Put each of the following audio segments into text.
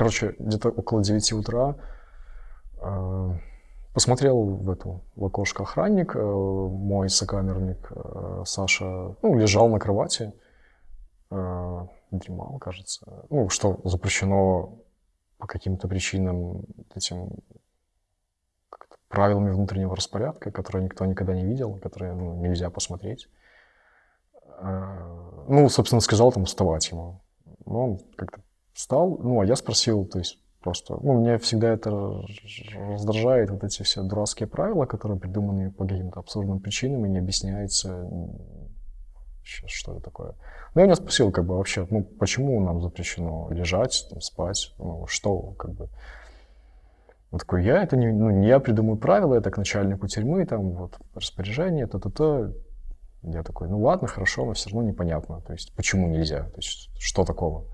короче, где-то около 9 утра э, посмотрел в эту в окошко охранник, э, мой сокамерник э, Саша, ну, лежал на кровати, дремал, кажется. Ну, что запрещено по каким-то причинам этим правилами внутреннего распорядка, которые никто никогда не видел, которые ну, нельзя посмотреть. Ну, собственно, сказал там вставать ему. Ну, он как-то встал, ну, а я спросил, то есть просто, ну, меня всегда это раздражает, вот эти все дурацкие правила, которые придуманы по каким-то абсурдным причинам и не объясняется, что это такое. Ну, я меня спросил, как бы, вообще, ну, почему нам запрещено лежать, там, спать, ну, что, как бы, он такой, я это не, ну, не я придумаю правила, это к начальнику тюрьмы, там, вот, распоряжение, то-то-то. Я такой, ну ладно, хорошо, но все равно непонятно, то есть почему нельзя, то есть что такого.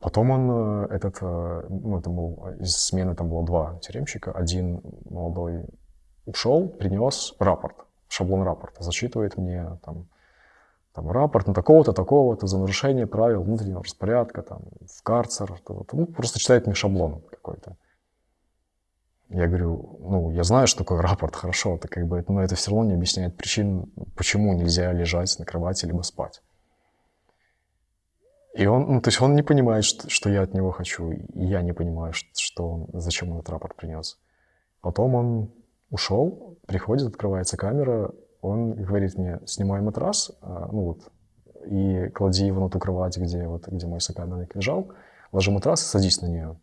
Потом он, э, этот, э, ну, это был, из смены там было два тюремщика, один молодой ушел, принес рапорт, шаблон рапорта, зачитывает мне там, там рапорт на такого-то, такого-то за нарушение правил внутреннего распорядка, там, в карцер, ну, просто читает мне шаблон какой-то. Я говорю, ну, я знаю, что такое рапорт, хорошо, это как бы, но это все равно не объясняет причин, почему нельзя лежать на кровати либо спать. И он, ну, то есть он не понимает, что, что я от него хочу, и я не понимаю, что он, зачем он этот рапорт принес. Потом он ушел, приходит, открывается камера, он говорит мне, снимай матрас, а, ну вот, и клади его на ту кровать, где, вот, где мой сокамерник лежал, ложи матрас и садись на нее.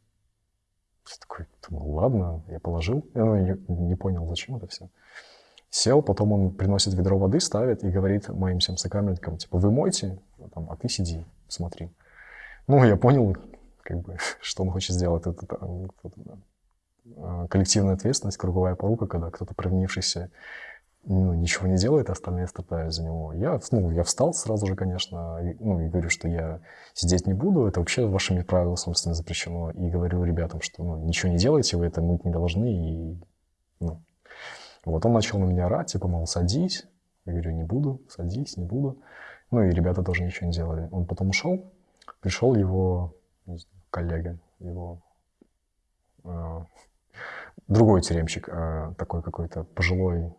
Я такой, думаю, ладно, я положил. Я ну, не, не понял, зачем это все. Сел, потом он приносит ведро воды, ставит и говорит моим всем сокамерникам, типа, вы мойте, а, а ты сиди, смотри. Ну, я понял, как бы, что он хочет сделать. Это, это, а, коллективная ответственность, круговая порука, когда кто-то провинившийся ну, ничего не делает, а остальные страдают за него. Я, ну, я встал сразу же, конечно, и, ну, и говорю, что я сидеть не буду, это вообще вашими правилами, собственно, запрещено. И говорю ребятам, что ну, ничего не делайте, вы это мыть не должны. И, ну. Вот он начал на меня орать, типа, мол, садись. Я говорю, не буду, садись, не буду. Ну и ребята тоже ничего не делали. Он потом ушел, пришел его знаю, коллега, его э, другой тюремщик, э, такой какой-то пожилой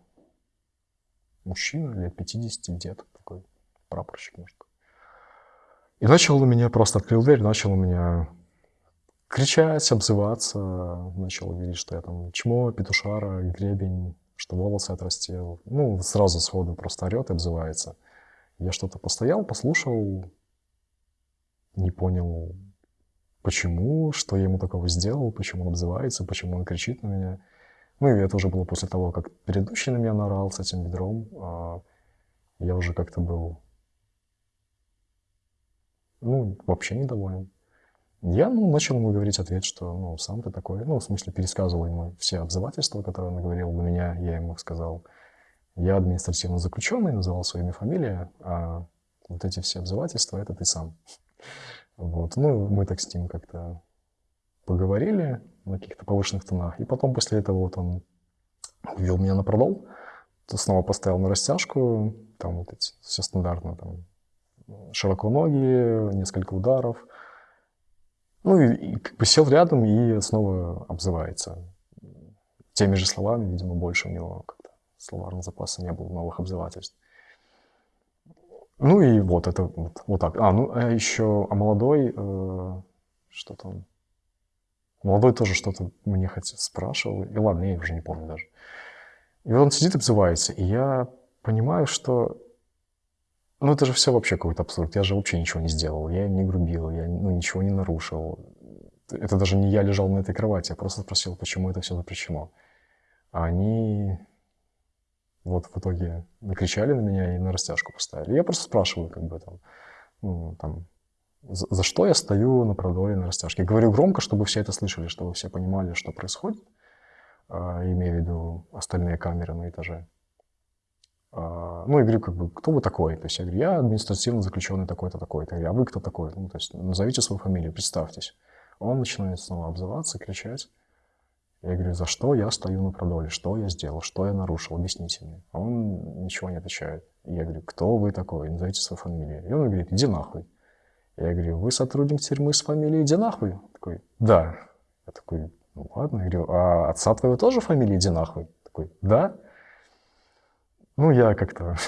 мужчина, лет 50, дед такой, прапорщик, может. И начал у меня, просто открыл дверь, начал у меня кричать, обзываться, начал говорить, что я там чмо, петушара, гребень, что волосы отрастил. Ну, сразу сходу просто орет и обзывается. Я что-то постоял, послушал, не понял, почему, что я ему такого сделал, почему он обзывается, почему он кричит на меня. Ну, и это уже было после того, как предыдущий на меня наорал с этим ведром. А я уже как-то был, ну, вообще недоволен. Я, ну, начал ему говорить ответ, что, ну, сам ты такой, ну, в смысле, пересказывал ему все обзывательства, которые он говорил на меня, я ему сказал, я административно заключенный, называл своими фамилии, а вот эти все обзывательства, это ты сам. Вот, ну, мы так с ним как-то поговорили на каких-то повышенных тонах. И потом после этого вот он ввел меня на продол, то снова поставил на растяжку, там вот эти, все стандартно, там, широко ноги, несколько ударов. Ну и, и как бы сел рядом и снова обзывается. Теми же словами, видимо, больше у него как-то словарного запаса не было новых обзывательств. Ну и вот это вот, вот так. А, ну а еще, а молодой, э, что там, Молодой тоже что-то мне хотел, спрашивал. И ладно, я уже не помню даже. И вот он сидит обзывается. И я понимаю, что... Ну, это же все вообще какой-то абсурд. Я же вообще ничего не сделал. Я не грубил, я ну, ничего не нарушил. Это даже не я лежал на этой кровати. Я просто спросил, почему это все запрещено. А они вот в итоге накричали на меня и на растяжку поставили. Я просто спрашиваю, как бы там, ну, там, за, за что я стою на продоле на растяжке. говорю громко, чтобы все это слышали, чтобы все понимали, что происходит, а, имея в виду остальные камеры на этаже. А, ну, и говорю, как бы, кто вы такой? То есть я говорю, я административно заключенный такой-то, такой-то. Я говорю, а вы кто такой? Ну, то есть назовите свою фамилию, представьтесь. Он начинает снова обзываться, кричать. Я говорю, за что я стою на продоле? Что я сделал? Что я нарушил? Объясните мне. Он ничего не отвечает. Я говорю, кто вы такой? Назовите свою фамилию. И он говорит, иди нахуй. Я говорю, вы сотрудник тюрьмы с фамилией Иди нахуй? Такой, да. Я такой, ну ладно. Я говорю, а отца твоего тоже фамилия Иди нахуй? Такой, да. Ну, я как-то...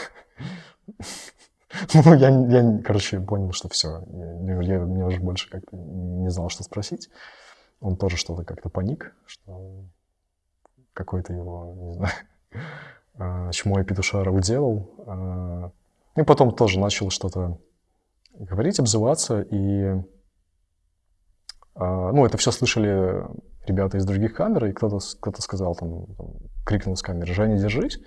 Ну, я, я, короче, понял, что все. Я, я, я уже больше как-то не знал, что спросить. Он тоже что-то как-то паник, что какой-то его, не знаю, а, чмо и петушара уделал. И потом тоже начал что-то говорить, обзываться, и а, ну, это все слышали ребята из других камер, и кто-то кто сказал, там, крикнул с камеры, Женя, держись.